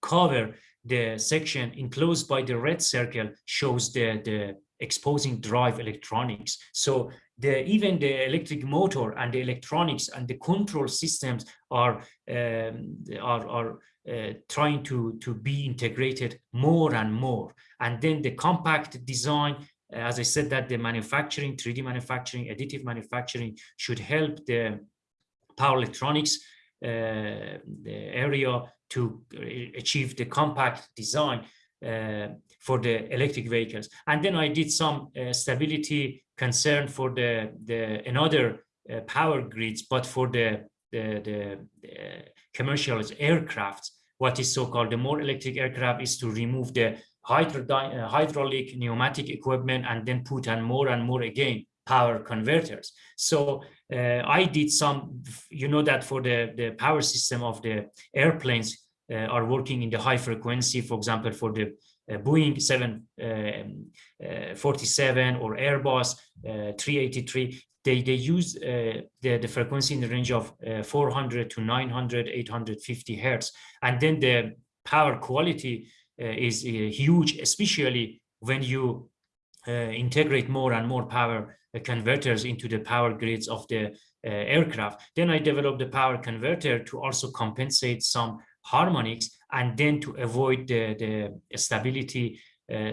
cover, the section enclosed by the red circle shows the, the exposing drive electronics. So the, even the electric motor and the electronics and the control systems are, um, are, are uh, trying to, to be integrated more and more. And then the compact design, as I said, that the manufacturing, 3D manufacturing, additive manufacturing should help the power electronics uh, area to achieve the compact design uh, for the electric vehicles. And then I did some uh, stability concern for the, the another uh, power grids, but for the, the, the, the commercial aircrafts, what is so-called the more electric aircraft is to remove the hydro uh, hydraulic pneumatic equipment and then put on more and more again power converters. So uh, I did some, you know that for the, the power system of the airplanes, uh, are working in the high frequency, for example, for the uh, Boeing 747 or Airbus uh, 383, they, they use uh, the, the frequency in the range of uh, 400 to 900, 850 hertz. And then the power quality uh, is uh, huge, especially when you uh, integrate more and more power uh, converters into the power grids of the aircraft. Then I developed the power converter to also compensate some harmonics and then to avoid the, the stability uh,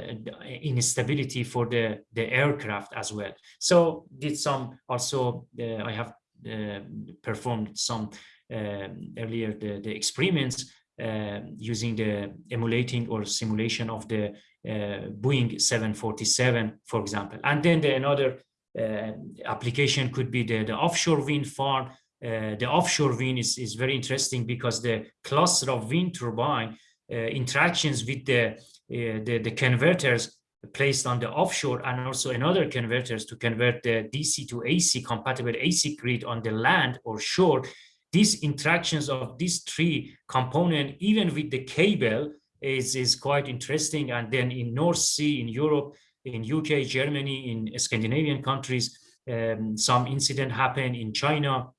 instability for the the aircraft as well. So did some also uh, i have uh, performed some um, earlier the, the experiments uh, using the emulating or simulation of the uh, boeing 747 for example. And then the another uh, application could be the, the offshore wind farm the offshore wind is, is very interesting because the cluster of wind turbine interactions with the uh, the, the converters placed on the offshore and also another converters to convert the DC to AC compatible AC grid on the land or shore. These interactions of these three component, even with the cable, is, is quite interesting. And then in North Sea, in Europe, in UK, Germany, in Scandinavian countries, um, some incident happened in China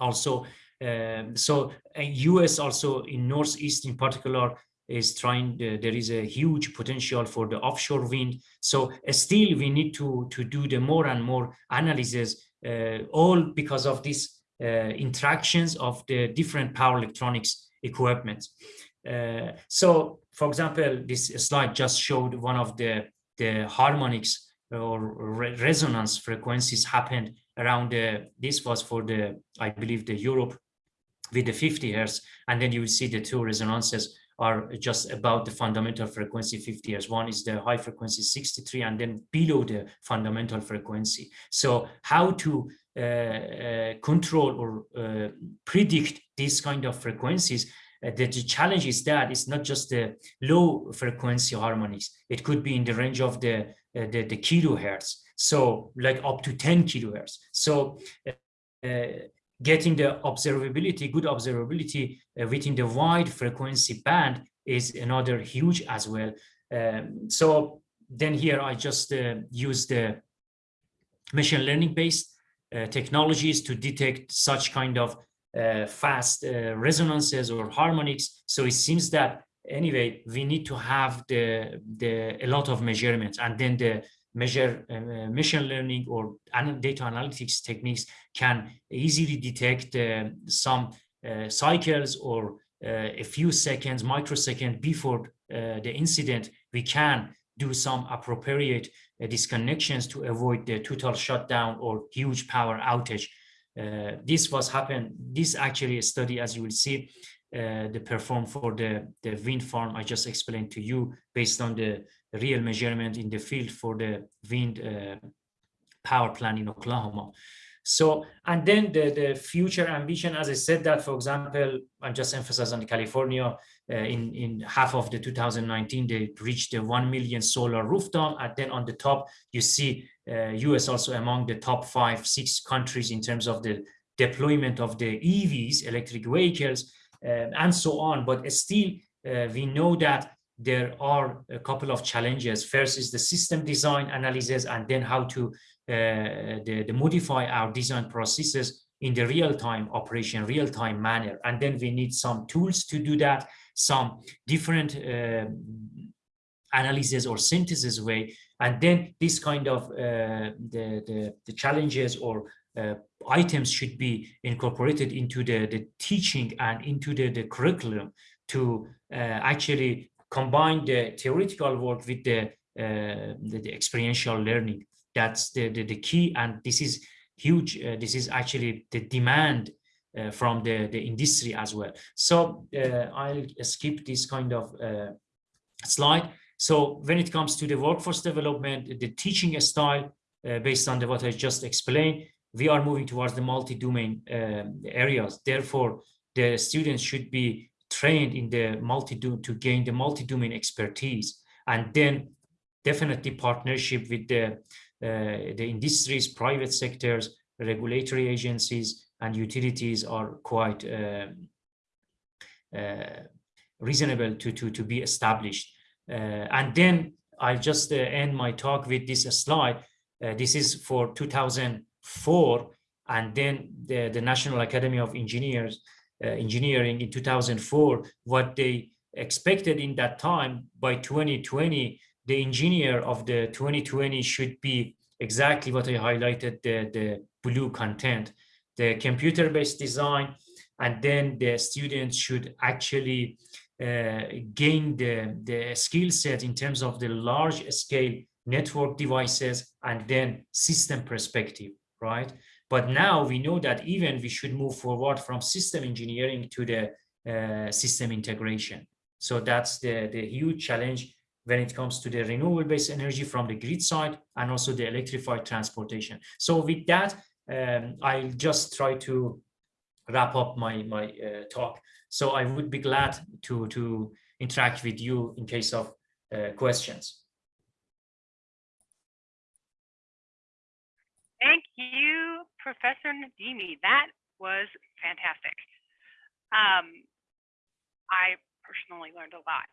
also. Um, so US also in Northeast in particular, is trying there is a huge potential for the offshore wind so uh, still we need to to do the more and more analysis uh, all because of these uh, interactions of the different power electronics equipment uh, so for example this slide just showed one of the the harmonics or re resonance frequencies happened around the this was for the i believe the europe with the 50 hertz and then you will see the two resonances are just about the fundamental frequency 50 hertz. One is the high frequency 63 and then below the fundamental frequency. So how to uh, uh, control or uh, predict these kind of frequencies uh, the, the, challenge is that it's not just the low frequency harmonics. It could be in the range of the, uh, the, the kilohertz. So like up to 10 kilohertz. So uh, getting the observability, good observability uh, within the wide frequency band is another huge as well. Um, so then here I just uh, use the machine learning based uh, technologies to detect such kind of uh, fast uh, resonances or harmonics. So it seems that anyway, we need to have the, the a lot of measurements and then the measure uh, machine learning or data analytics techniques can easily detect uh, some uh, cycles or uh, a few seconds, microsecond before uh, the incident, we can do some appropriate uh, disconnections to avoid the total shutdown or huge power outage. this was happened, this actually a study, as you will see, uh, the perform for the, the wind farm I just explained to you based on the real measurement in the field for the wind uh, power plant in Oklahoma. So, and then the, the future ambition, as I said that, for example, I'm just emphasize on California, uh, in, in half of the 2019, they reached the 1 million solar rooftop. And then on the top, you see uh, US also among the top five, six countries in terms of the deployment of the EVs, electric vehicles, uh, and so on. But still, uh, we know that there are a couple of challenges. First is the system design analysis, and then how to uh, the, the modify our design processes in the real-time operation, real-time manner. And then we need some tools to do that, some different uh, analysis or synthesis way. And then this kind of uh, the, the, the, challenges or uh, items should be incorporated into the, the teaching and into the, the curriculum to uh, actually combine the theoretical work with the, uh, the, the, experiential learning. That's the, the, the, key, and this is huge. Uh, this is actually the demand uh, from the, the industry as well. So I'll skip this kind of slide. So when it comes to the workforce development, the teaching style, uh, based on the, what I just explained, we are moving towards the multi-domain um, areas. Therefore, the students should be trained in the multi to gain the multi-domain expertise and then definitely partnership with the uh, the industries private sectors regulatory agencies and utilities are quite uh, uh, reasonable to to to be established Uh, and then I'll just uh, end my talk with this slide. Uh, this is for 2004, and then the, the National Academy of Engineers, Engineering in 2004, what they expected in that time by 2020, the engineer of the 2020 should be exactly what I highlighted, the, the blue content, the computer-based design, and then the students should actually uh, gain the, the skill set in terms of the large scale network devices and then system perspective, right? But now we know that even we should move forward from system engineering to the uh, system integration. So that's the, the huge challenge when it comes to the renewable-based energy from the grid side and also the electrified transportation. So with that, um, I'll just try to wrap up my, my uh, talk. So I would be glad to, to interact with you in case of uh, questions. Thank you, Professor Nademi. That was fantastic. Um, I personally learned a lot.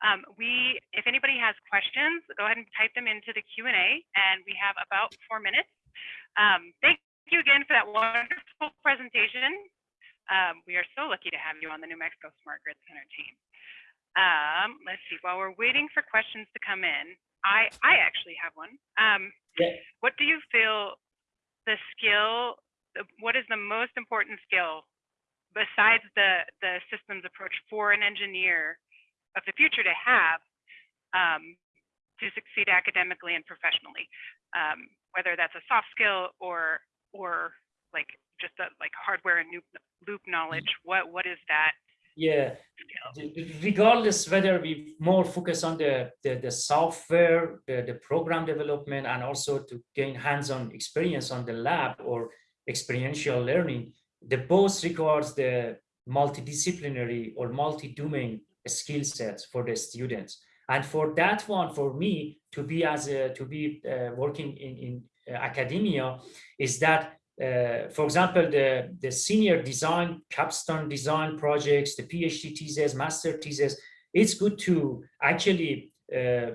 Um, we, if anybody has questions, go ahead and type them into the Q&A, and we have about four minutes. Um, thank you again for that wonderful presentation. Um, we are so lucky to have you on the New Mexico Smart Grid Center team. Um, let's see, while we're waiting for questions to come in, I, I actually have one. Um, Yeah. What do you feel the skill, what is the most important skill besides the, the systems approach for an engineer of the future to have um, to succeed academically and professionally, um, whether that's a soft skill or or like just a, like hardware and loop, loop knowledge. What what is that Yeah, regardless whether we more focus on the, the, the software, the, the program development, and also to gain hands-on experience on the lab or experiential learning, the both requires the multidisciplinary or multi-domain skill sets for the students. And for that one, for me to be as a, to be uh, working in, in uh, academia is that uh, for example, the, the senior design, capstone design projects, the PhD thesis, master thesis, it's good to actually uh,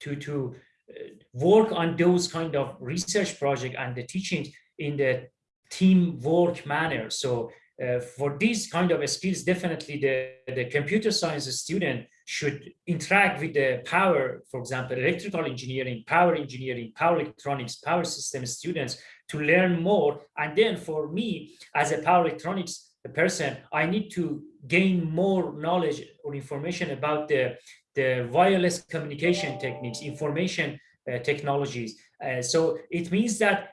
to, to uh, work on those kind of research project and the teaching in the teamwork manner. So uh, for these kind of skills, definitely the, the computer science student should interact with the power, for example, electrical engineering, power engineering, power electronics, power system students to learn more. And then for me, as a power electronics person, I need to gain more knowledge or information about the, the wireless communication techniques, information uh, technologies. Uh, so it means that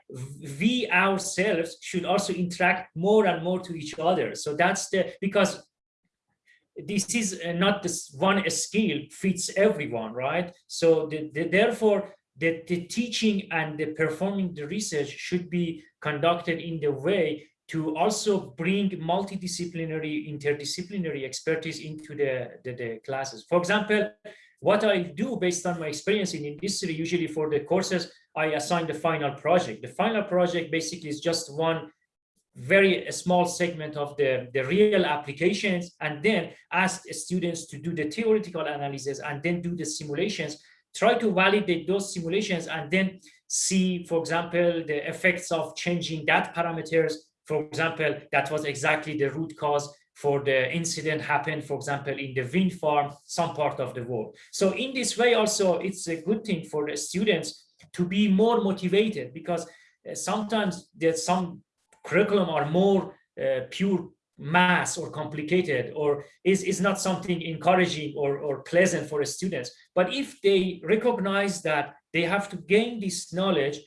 we ourselves should also interact more and more to each other. So that's the, because this is uh, not this one skill fits everyone, right? So the, the, therefore, the, the teaching and the performing the research should be conducted in the way to also bring multidisciplinary, interdisciplinary expertise into the, the, the classes. For example, what I do based on my experience in industry, usually for the courses, I assign the final project. The final project basically is just one very small segment of the, the real applications and then ask students to do the theoretical analysis and then do the simulations try to validate those simulations and then see, for example, the effects of changing that parameters. For example, that was exactly the root cause for the incident happened, for example, in the wind farm, some part of the world. So in this way, also, it's a good thing for the students to be more motivated because uh, sometimes there's some curriculum are more uh, pure mass or complicated or is, is not something encouraging or, or pleasant for students. But if they recognize that they have to gain this knowledge,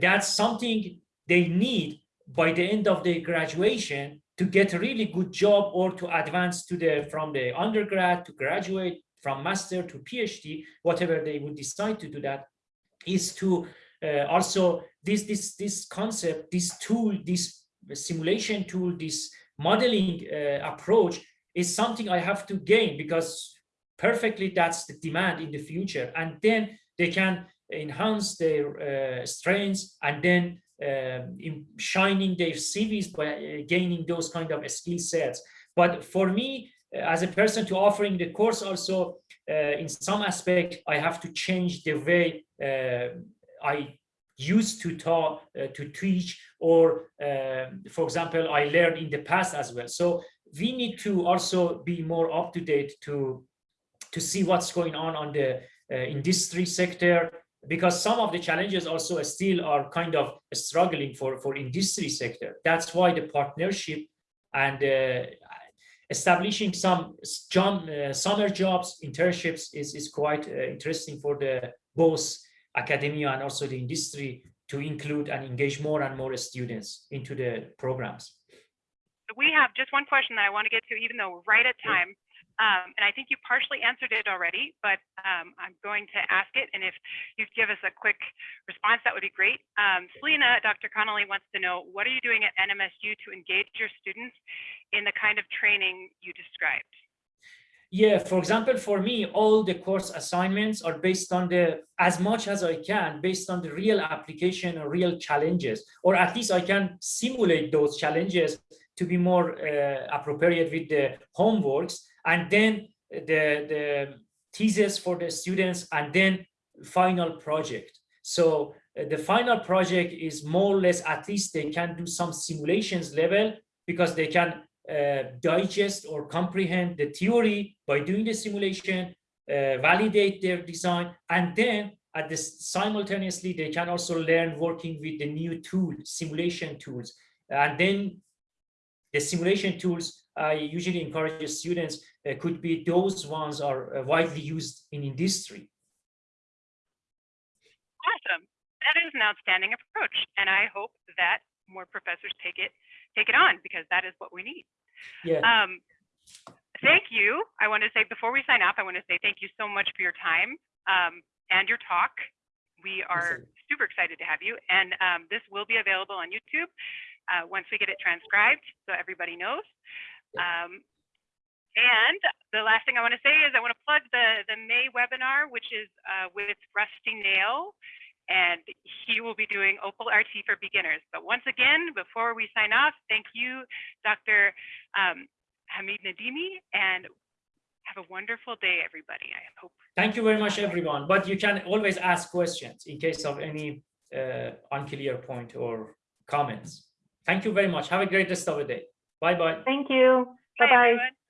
that's something they need by the end of their graduation to get a really good job or to advance to the from the undergrad to graduate from master to PhD, whatever they would decide to do that, is to uh, also this this this concept, this tool, this simulation tool, this modeling uh, approach is something I have to gain because perfectly that's the demand in the future. And then they can enhance their uh, strengths and then in shining their CVs by uh, gaining those kind of skill sets. But for me, as a person to offering the course also, uh, in some aspect, I have to change the way uh, I used to talk, uh, to teach, or uh, for example, I learned in the past as well. So we need to also be more up to date to to see what's going on on the uh, industry sector because some of the challenges also still are kind of struggling for for industry sector. That's why the partnership and uh, establishing some uh, summer jobs, internships is, is quite uh, interesting for the both academia and also the industry to include and engage more and more students into the programs. We have just one question that I want to get to, even though we're right at time. Um, and I think you partially answered it already, but um, I'm going to ask it. And if you give us a quick response, that would be great. Um, Selena, Dr. Connolly wants to know, what are you doing at NMSU to engage your students in the kind of training you described? Yeah, for example, for me, all the course assignments are based on the, as much as I can, based on the real application or real challenges, or at least I can simulate those challenges to be more uh, appropriate with the homeworks and then the, the thesis for the students and then final project. So uh, the final project is more or less, at least they can do some simulations level because they can uh, digest or comprehend the theory by doing the simulation, uh, validate their design, and then at this simultaneously they can also learn working with the new tool, simulation tools. And then the simulation tools I usually encourage students uh, could be those ones are uh, widely used in industry. Awesome. That is an outstanding approach. And I hope that more professors take it take it on because that is what we need. Yeah. Um, thank you. I want to say before we sign off, I want to say thank you so much for your time um, and your talk. We are super excited to have you. And um, this will be available on YouTube uh, once we get it transcribed so everybody knows. Um, and the last thing I want to say is I want to plug the, the May webinar, which is uh, with Rusty Nail and he will be doing Opal RT for beginners. But once again, before we sign off, thank you, Dr. Um, Hamed Nademi, and have a wonderful day, everybody. I hope. Thank you very much, everyone. But you can always ask questions in case of any uh, unclear point or comments. Thank you very much. Have a great rest of the day. Bye-bye. Thank you. Bye, Bye-bye. everyone.